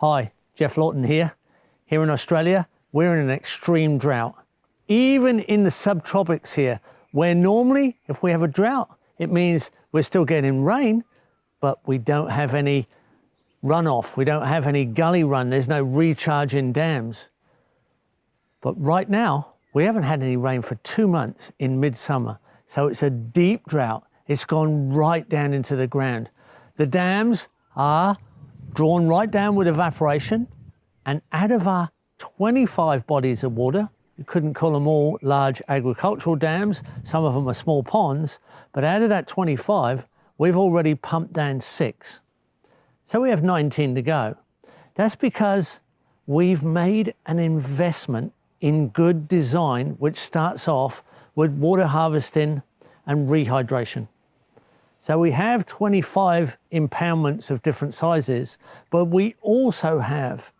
Hi, Geoff Lawton here. Here in Australia, we're in an extreme drought. Even in the subtropics here, where normally if we have a drought, it means we're still getting rain, but we don't have any runoff. We don't have any gully run. There's no recharging dams. But right now, we haven't had any rain for two months in midsummer. So it's a deep drought. It's gone right down into the ground. The dams are drawn right down with evaporation and out of our 25 bodies of water, you couldn't call them all large agricultural dams, some of them are small ponds, but out of that 25, we've already pumped down six. So we have 19 to go. That's because we've made an investment in good design, which starts off with water harvesting and rehydration. So we have 25 impoundments of different sizes, but we also have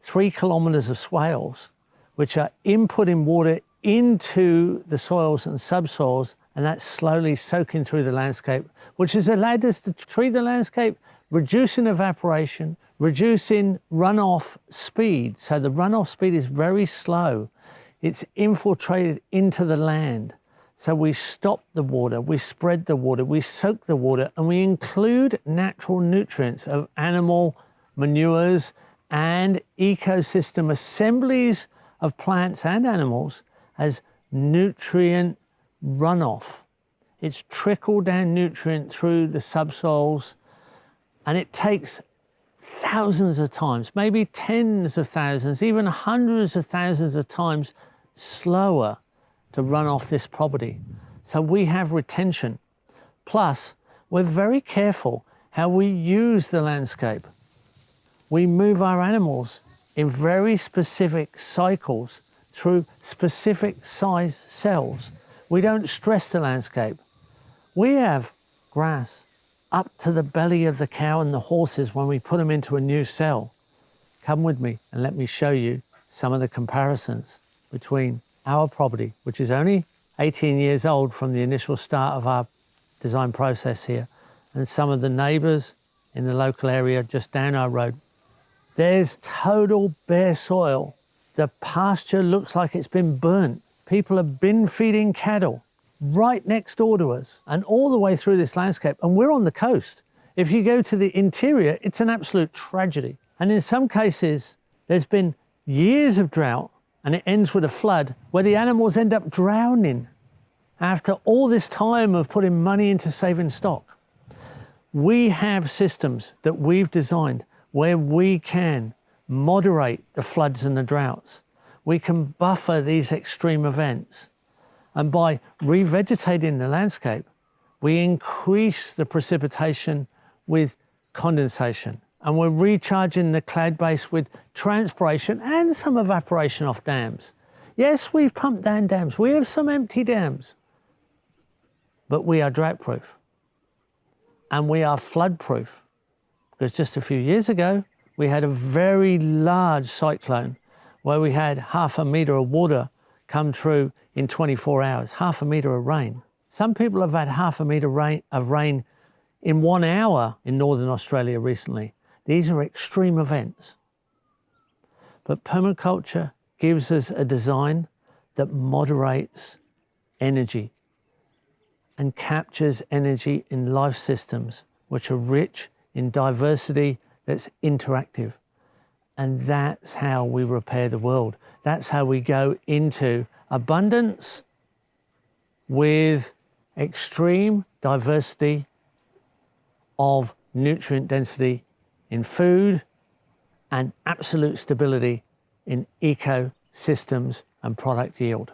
three kilometers of swales, which are inputting water into the soils and subsoils, and that's slowly soaking through the landscape, which has allowed us to treat the landscape, reducing evaporation, reducing runoff speed. So the runoff speed is very slow. It's infiltrated into the land. So we stop the water, we spread the water, we soak the water, and we include natural nutrients of animal manures and ecosystem assemblies of plants and animals as nutrient runoff. It's trickle down nutrient through the subsoils and it takes thousands of times, maybe tens of thousands, even hundreds of thousands of times slower to run off this property. So we have retention. Plus, we're very careful how we use the landscape. We move our animals in very specific cycles through specific size cells. We don't stress the landscape. We have grass up to the belly of the cow and the horses when we put them into a new cell. Come with me and let me show you some of the comparisons between our property, which is only 18 years old from the initial start of our design process here, and some of the neighbours in the local area just down our road. There's total bare soil. The pasture looks like it's been burnt. People have been feeding cattle right next door to us and all the way through this landscape. And we're on the coast. If you go to the interior, it's an absolute tragedy. And in some cases, there's been years of drought and it ends with a flood where the animals end up drowning after all this time of putting money into saving stock. We have systems that we've designed where we can moderate the floods and the droughts. We can buffer these extreme events. And by revegetating the landscape, we increase the precipitation with condensation and we're recharging the cloud base with transpiration and some evaporation off dams. Yes, we've pumped down dams. We have some empty dams, but we are drought proof and we are flood proof because just a few years ago, we had a very large cyclone where we had half a metre of water come through in 24 hours, half a metre of rain. Some people have had half a metre rain, of rain in one hour in Northern Australia recently. These are extreme events. But permaculture gives us a design that moderates energy and captures energy in life systems which are rich in diversity that's interactive. And that's how we repair the world. That's how we go into abundance with extreme diversity of nutrient density in food and absolute stability in ecosystems and product yield.